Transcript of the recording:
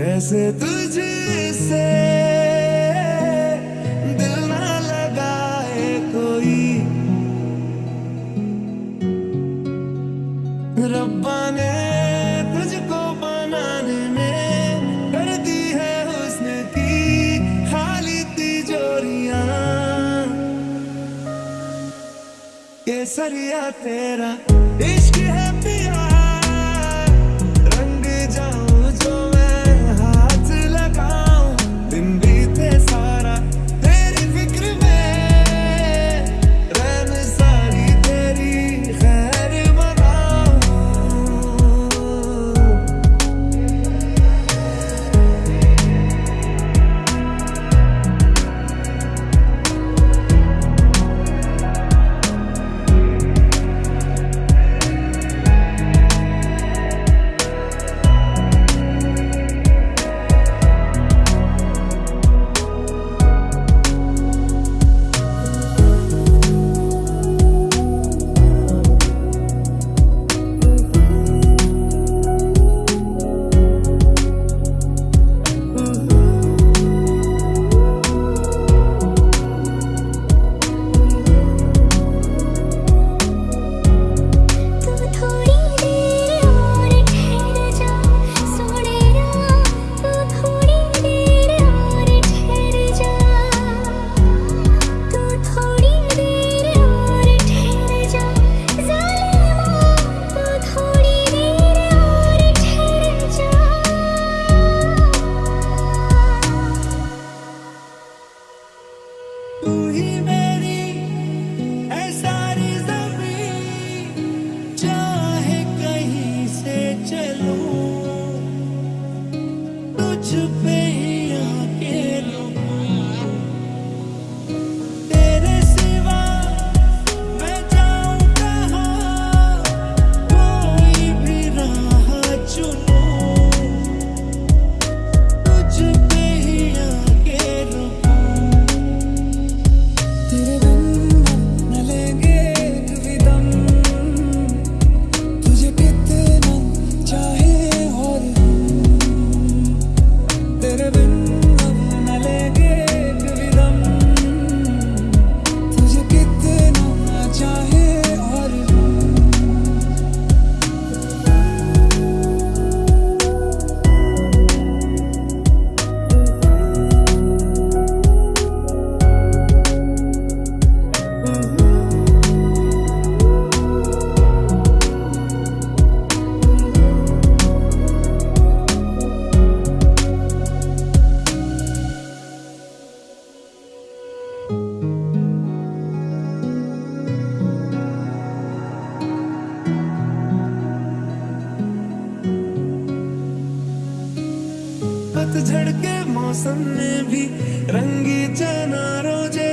कैसे तुझसे दिल ना लगाए कोई। रब्बा ने तुझको बनाने में कर दी है उसने की खाली तिजोरिया। केसरिया तेरा इश्क है। to be पतझड़ के मौसम में भी रंगी चना रोज़े